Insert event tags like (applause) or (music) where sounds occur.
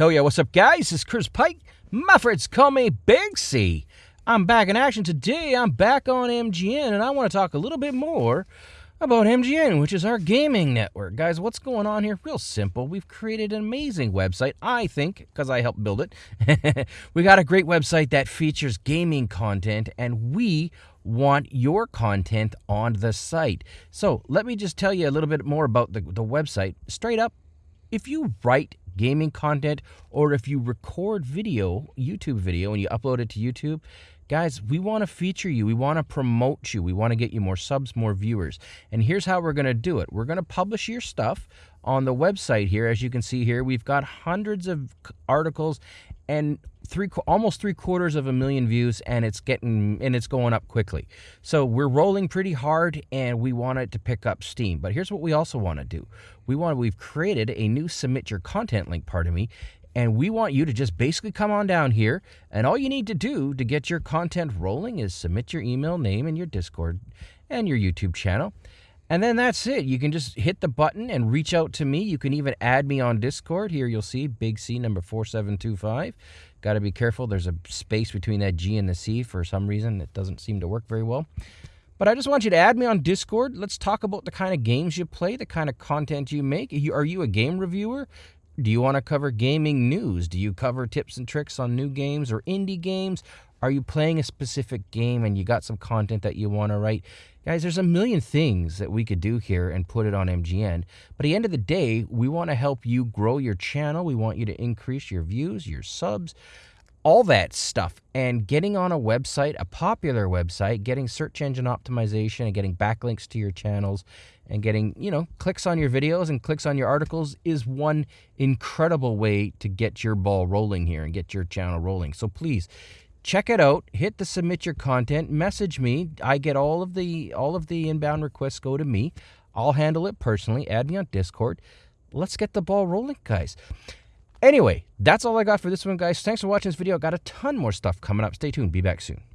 Hell yeah, what's up, guys? Is Chris Pike. My friends call me Big C. I'm back in action today. I'm back on MGN, and I want to talk a little bit more about MGN, which is our gaming network. Guys, what's going on here? Real simple. We've created an amazing website, I think, because I helped build it. (laughs) we got a great website that features gaming content, and we want your content on the site. So let me just tell you a little bit more about the, the website. Straight up, if you write gaming content or if you record video, YouTube video, and you upload it to YouTube, guys, we want to feature you. We want to promote you. We want to get you more subs, more viewers. And here's how we're going to do it. We're going to publish your stuff on the website here. As you can see here, we've got hundreds of articles and three almost three quarters of a million views and it's getting and it's going up quickly. So we're rolling pretty hard and we want it to pick up steam. But here's what we also want to do. We want we've created a new submit your content link part of me and we want you to just basically come on down here and all you need to do to get your content rolling is submit your email name and your discord and your youtube channel and then that's it. You can just hit the button and reach out to me. You can even add me on Discord. Here you'll see Big C number 4725. Got to be careful. There's a space between that G and the C for some reason. It doesn't seem to work very well. But I just want you to add me on Discord. Let's talk about the kind of games you play, the kind of content you make. Are you a game reviewer? Do you want to cover gaming news? Do you cover tips and tricks on new games or indie games? Are you playing a specific game and you got some content that you want to write? Guys, there's a million things that we could do here and put it on MGN. But at the end of the day, we want to help you grow your channel. We want you to increase your views, your subs, all that stuff. And getting on a website, a popular website, getting search engine optimization and getting backlinks to your channels and getting, you know, clicks on your videos and clicks on your articles is one incredible way to get your ball rolling here and get your channel rolling. So please check it out. Hit the submit your content. Message me. I get all of the all of the inbound requests go to me. I'll handle it personally. Add me on discord. Let's get the ball rolling guys anyway that's all i got for this one guys. Thanks for watching this video. I got a ton more stuff coming up. Stay tuned. Be back soon